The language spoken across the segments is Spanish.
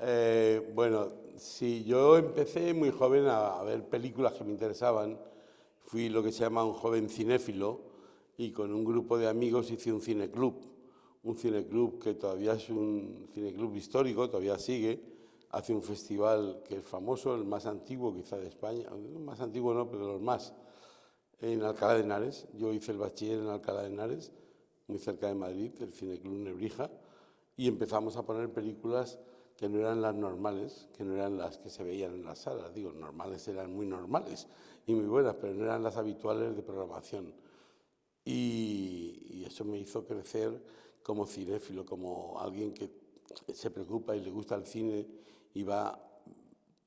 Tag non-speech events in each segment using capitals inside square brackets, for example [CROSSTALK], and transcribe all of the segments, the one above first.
Eh, bueno, sí, yo empecé muy joven a, ver películas que me interesaban. Fui lo que se llama un joven cinéfilo y con un grupo de amigos hice un cineclub. Un cineclub que todavía es un cineclub histórico, todavía sigue. Hace un festival que es famoso, el más antiguo quizá de España. más antiguo no, pero los más. En Alcalá de Henares. Yo hice el bachiller en Alcalá de Henares, muy cerca de Madrid, el cineclub Nebrija y empezamos a poner películas que no eran las normales, que no eran las que se veían en las salas. Digo, normales eran muy normales y muy buenas, pero no eran las habituales de programación. Y, eso me hizo crecer como cinéfilo, como alguien que se preocupa y le gusta el cine y va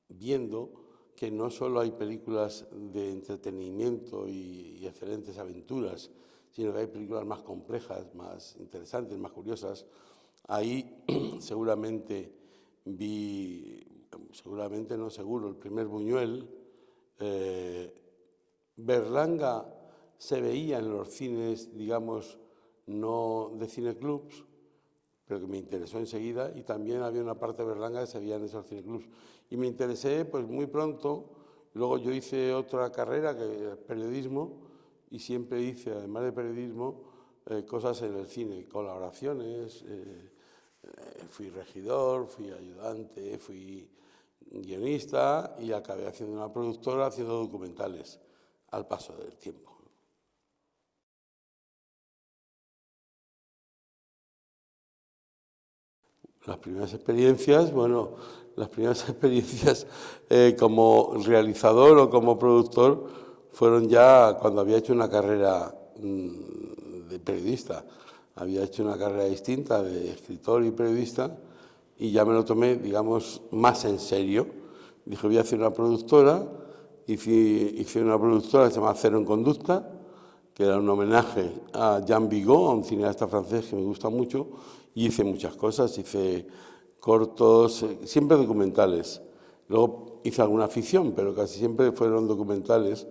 viendo que no solo hay películas de entretenimiento y, y excelentes aventuras, sino que hay películas más complejas, más interesantes, más curiosas, Ahí [CLEARS THROAT] seguramente vi, seguramente no seguro, el primer Buñuel. Eh, Berlanga se veía en los cines, digamos, no de cineclubs, pero que me interesó enseguida, y también había una parte de Berlanga que se veía en esos cineclubs. Y me interesé pues muy pronto, luego yo hice otra carrera, que es periodismo, y siempre hice, además de periodismo, eh, cosas en el cine, colaboraciones, eh, fui regidor, fui ayudante, fui guionista y acabé haciendo una productora haciendo documentales al paso del tiempo. Las primeras experiencias, bueno, las primeras [LAUGHS] experiencias eh, como realizador o como productor fueron ya cuando había hecho una carrera mm, de periodista había hecho una carrera distinta de escritor y periodista y ya me lo tomé, digamos, más en serio. Dije, voy a hacer una productora, hice, hice una productora que se llama Cero en Conducta, que era un homenaje a Jean Vigo, a un cineasta francés que me gusta mucho, y hice muchas cosas, hice cortos, eh, siempre documentales. Luego hice alguna ficción, pero casi siempre fueron documentales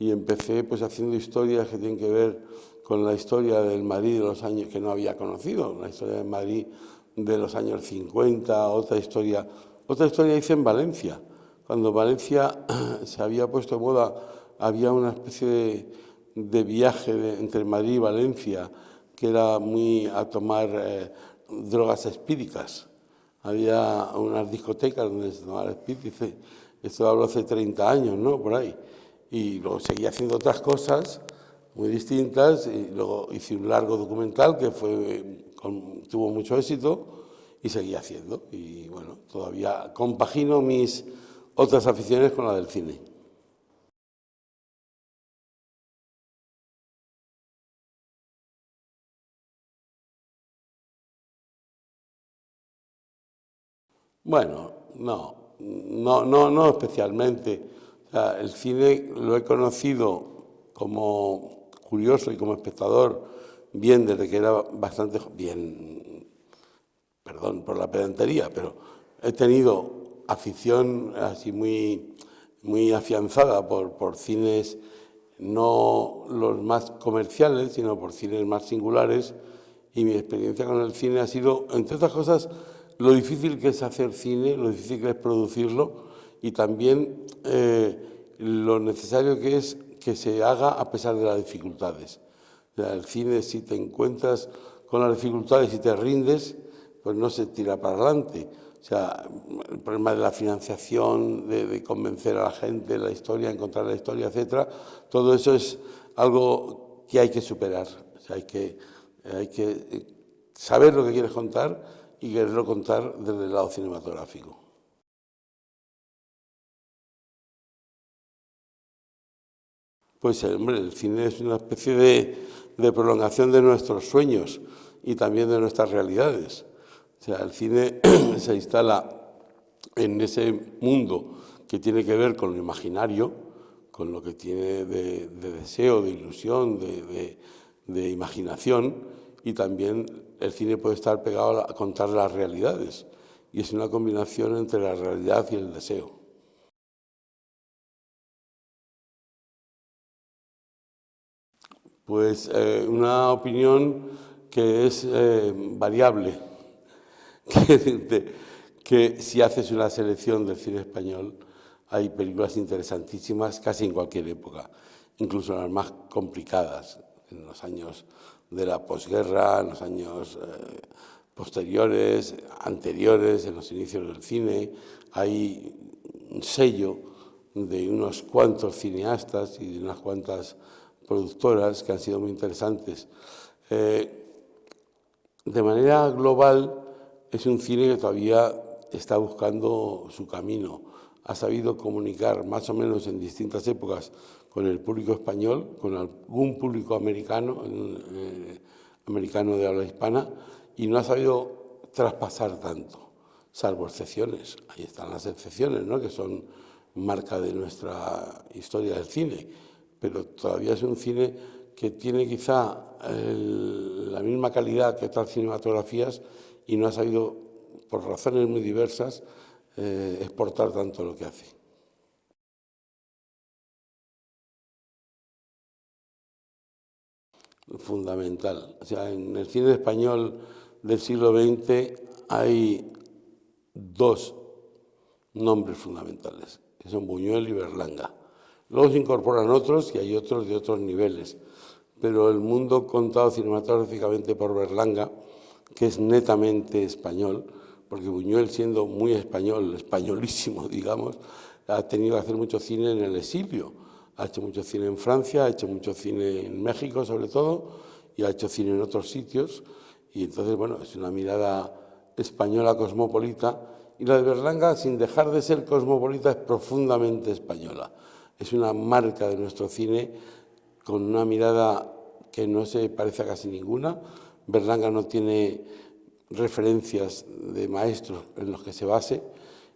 y empecé pues haciendo historias que tienen que ver con la historia del Madrid de los años que no había conocido, la historia del Madrid de los años 50, otra historia, otra historia hice en Valencia. Cuando Valencia [CLEARS THROAT] se había puesto de moda, había una especie de, viaje entre Madrid y Valencia que era muy a tomar eh, drogas espíricas. Había unas discotecas donde se tomaba espíritu, esto hablo hace 30 años, ¿no? Por ahí. Y luego seguía haciendo otras cosas muy distintas y luego hice un largo documental que fue, tuvo mucho éxito y seguí haciendo. Y bueno, todavía compagino mis otras aficiones con la del cine. Bueno, no, no, no, no especialmente. El cine lo he conocido como curioso y como espectador, bien desde que era bastante bien, perdón por la pedantería, pero he tenido afición así muy, muy afianzada por, por cines no los más comerciales, sino por cines más singulares, y mi experiencia con el cine ha sido, entre otras cosas, lo difícil que es hacer cine, lo difícil que es producirlo, y también eh, lo necesario que es que se haga a pesar de las dificultades. el cine, si te encuentras con las dificultades y te rindes, pues no se tira para adelante. O sea, el problema de la financiación, de, convencer a la gente, la historia, encontrar la historia, etcétera, todo eso es algo que hay que superar. Hay que, hay que eh, saber lo que quieres contar y quererlo contar desde el lado cinematográfico. Pues hombre, el cine es una especie de, prolongación de nuestros sueños y también de nuestras realidades. O sea, el cine [CLEARS THROAT] se instala en ese mundo que tiene que ver con lo imaginario, con lo que tiene de, deseo, de ilusión, de, de, imaginación, y también el cine puede estar pegado a contar las realidades. Y es una combinación entre la realidad y el deseo. Pues eh, una opinión que es eh, variable, [LAUGHS] que si haces una selección del cine español, hay películas interesantísimas casi en cualquier época, incluso las más complicadas, en los años de la posguerra, en los años eh, posteriores, anteriores, en los inicios del cine, hay un sello de unos cuantos cineastas y de unas cuantas productoras que han sido muy interesantes. Eh, de manera global, es un cine que todavía está buscando su camino. Ha sabido comunicar más o menos en distintas épocas con el público español, con algún público americano, eh, americano de habla hispana, y no ha sabido traspasar tanto, salvo excepciones. Ahí están las excepciones, ¿no? que son marca de nuestra historia del cine, pero todavía es un cine que tiene quizá la misma calidad que otras cinematografías y no ha sabido, por razones muy diversas, eh, exportar tanto lo que hace. Fundamental. O sea, en el cine español del siglo XX hay dos nombres fundamentales, que son Buñuel y Berlanga. Luego se incorporan otros y hay otros de otros niveles, pero el mundo contado cinematográficamente por Berlanga, que es netamente español, porque Buñuel siendo muy español, españolísimo, [LAUGHS] digamos, ha tenido que hacer mucho cine en el exilio. Ha hecho mucho cine en Francia, ha hecho mucho cine en México sobre todo, y ha hecho cine en otros sitios, y entonces, bueno, es una mirada española cosmopolita, y la de Berlanga, sin dejar de ser cosmopolita, es profundamente española. Es una marca de nuestro cine con una mirada que no se parece a casi ninguna. Berlanga no tiene referencias de maestros en los que se base,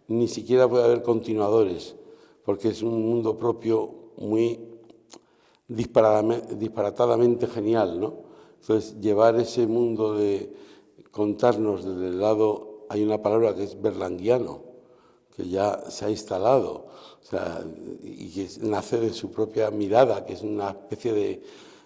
ni siquiera puede haber continuadores, porque es un mundo propio muy disparatadamente genial, ¿no? Entonces, llevar ese mundo de contarnos desde el lado, hay una palabra que es berlanguiano, que ya se ha instalado, y que nace de su propia mirada, que es una especie de,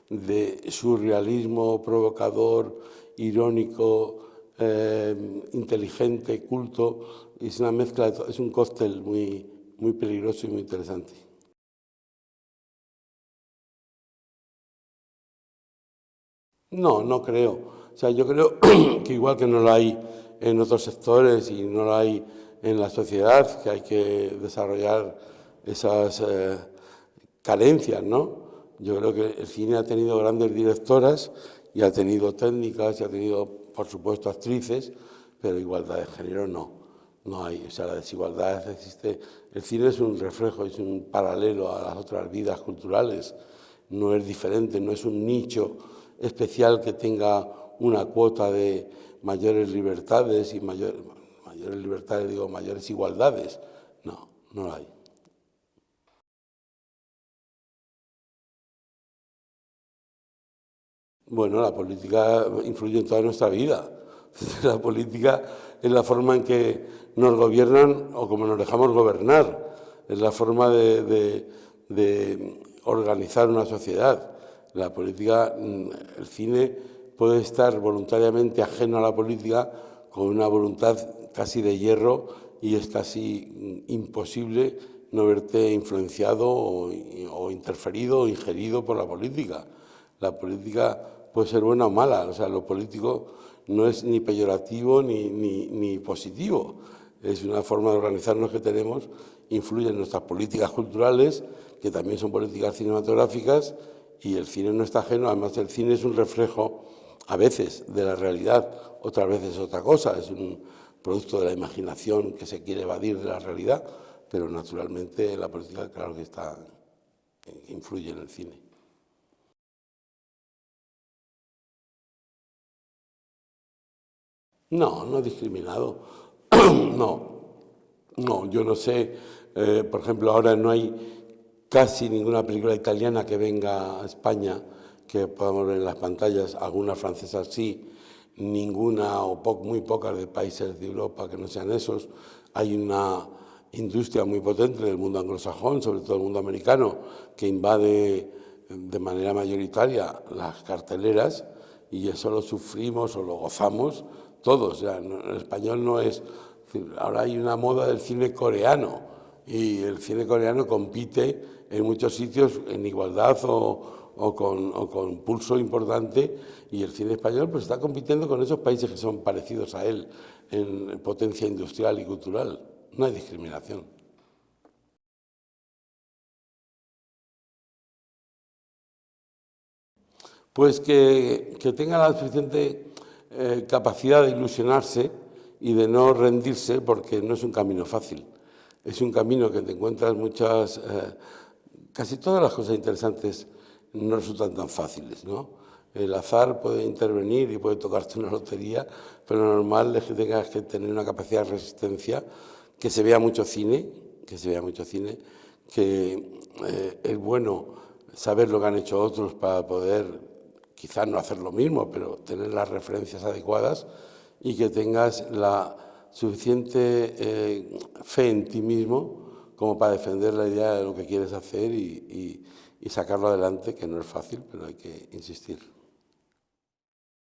de surrealismo provocador, irónico, eh, inteligente, culto, es una mezcla, es un cóctel muy, muy peligroso y muy interesante. No, no creo. O sea, yo creo [CLEARS THROAT] que igual que no lo hay en otros sectores y no lo hay en la sociedad, que hay que desarrollar esas eh, carencias, ¿no? Yo creo que el cine ha tenido grandes directoras y ha tenido técnicas y ha tenido, por supuesto, actrices, pero igualdad de género no, no hay. O sea, la desigualdad existe. El cine es un reflejo, es un paralelo a las otras vidas culturales, no es diferente, no es un nicho especial que tenga una cuota de mayores libertades y mayores libertades, digo, mayores igualdades. No, no hay. Bueno, la política influye en toda nuestra vida. [LAUGHS] La política es la forma en que nos gobiernan o como nos dejamos gobernar. Es la forma de, de organizar una sociedad. La política, mm, el cine puede estar voluntariamente ajeno a la política con una voluntad casi de hierro y es casi imposible no verte influenciado o, interferido o ingerido por la política. La política puede ser buena o mala, o sea, lo político no es ni peyorativo ni, ni, ni positivo, es una forma de organizarnos que tenemos, influye en nuestras políticas culturales, que también son políticas cinematográficas, y el cine no está ajeno, además el cine es un reflejo a veces de la realidad, otras veces otra cosa, es un producto de la imaginación que se quiere evadir de la realidad, pero naturalmente la política claro que está, influye en el cine. No, no discriminado. [CLEARS THROAT] no, no, yo no sé, eh, por ejemplo, ahora no hay casi ninguna película italiana que venga a España que podamos ver en las pantallas, algunas francesas sí, ninguna o muy pocas de países de Europa que no sean esos. Hay una industria muy potente del mundo anglosajón, sobre todo el mundo americano, que invade de manera mayoritaria las carteleras y eso lo sufrimos o lo gozamos todos. el español no es ahora hay una moda del cine coreano y el cine coreano compite en muchos sitios en igualdad o, con, pulso importante y el cine español pues está compitiendo con esos países que son parecidos a él en potencia industrial y cultural. No hay discriminación. Pues que, tenga la suficiente eh, capacidad de ilusionarse y de no rendirse porque no es un camino fácil. Es un camino que te encuentras muchas, eh, casi todas las cosas interesantes no resultan tan fáciles, ¿no? El azar puede intervenir y puede tocarte una lotería, pero lo normal es que tengas que tener una capacidad de resistencia, que se vea mucho cine, que se vea mucho cine, que eh, es bueno saber lo que han hecho otros para poder, quizás no hacer lo mismo, pero tener las referencias adecuadas y que tengas la suficiente eh, fe en ti mismo como para defender la idea de lo que quieres hacer y, y sacarlo adelante, que no es fácil, pero hay que insistir.